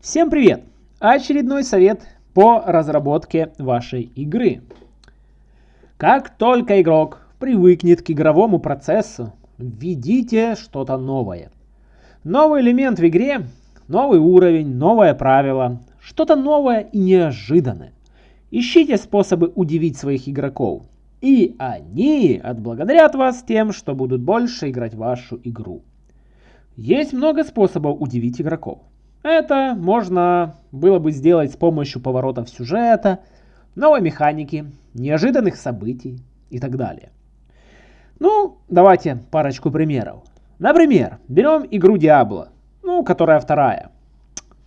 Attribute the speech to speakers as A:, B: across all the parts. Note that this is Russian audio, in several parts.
A: Всем привет! Очередной совет по разработке вашей игры. Как только игрок привыкнет к игровому процессу, введите что-то новое. Новый элемент в игре, новый уровень, новое правило, что-то новое и неожиданное. Ищите способы удивить своих игроков, и они отблагодарят вас тем, что будут больше играть в вашу игру. Есть много способов удивить игроков. Это можно было бы сделать с помощью поворотов сюжета, новой механики, неожиданных событий и так далее. Ну, давайте парочку примеров. Например, берем игру Diablo, ну, которая вторая.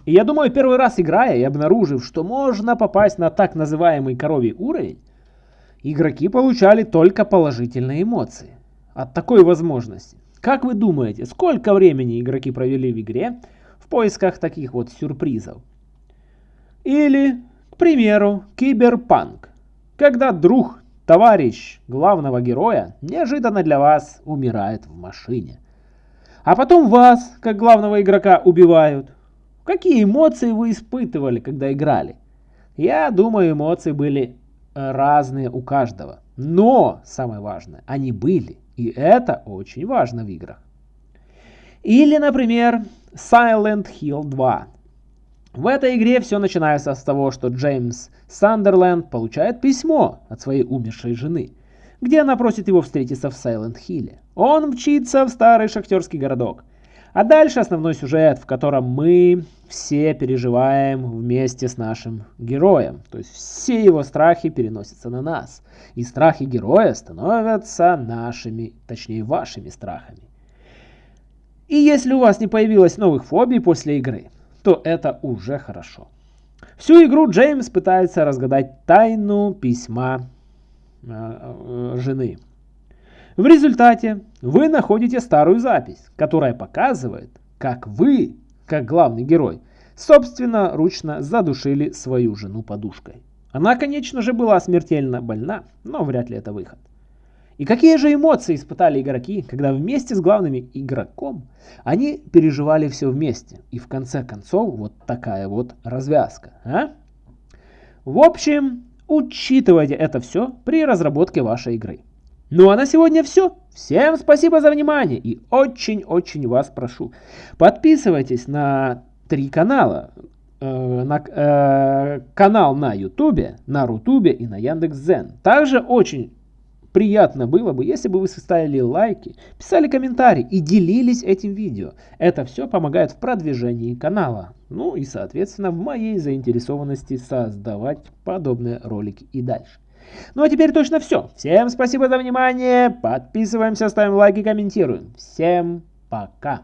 A: И я думаю, первый раз играя и обнаружив, что можно попасть на так называемый коровий уровень, игроки получали только положительные эмоции от такой возможности. Как вы думаете, сколько времени игроки провели в игре, поисках таких вот сюрпризов. Или, к примеру, киберпанк. Когда друг, товарищ главного героя неожиданно для вас умирает в машине. А потом вас, как главного игрока, убивают. Какие эмоции вы испытывали, когда играли? Я думаю, эмоции были э, разные у каждого. Но, самое важное, они были. И это очень важно в играх. Или, например, Silent Hill 2. В этой игре все начинается с того, что Джеймс Сандерленд получает письмо от своей умершей жены, где она просит его встретиться в Hill. Он мчится в старый шахтерский городок. А дальше основной сюжет, в котором мы все переживаем вместе с нашим героем. То есть все его страхи переносятся на нас. И страхи героя становятся нашими, точнее вашими страхами. И если у вас не появилось новых фобий после игры, то это уже хорошо. Всю игру Джеймс пытается разгадать тайну письма э, э, жены. В результате вы находите старую запись, которая показывает, как вы, как главный герой, собственно ручно задушили свою жену подушкой. Она, конечно же, была смертельно больна, но вряд ли это выход. И какие же эмоции испытали игроки, когда вместе с главным игроком они переживали все вместе. И в конце концов вот такая вот развязка. А? В общем, учитывайте это все при разработке вашей игры. Ну а на сегодня все. Всем спасибо за внимание и очень-очень вас прошу. Подписывайтесь на три канала. Э, на э, канал на Ютубе, на Рутубе и на Яндекс.Зен. Также очень приятно было бы, если бы вы составили лайки, писали комментарии и делились этим видео. Это все помогает в продвижении канала. Ну и соответственно в моей заинтересованности создавать подобные ролики и дальше. Ну а теперь точно все. Всем спасибо за внимание. Подписываемся, ставим лайки, комментируем. Всем пока.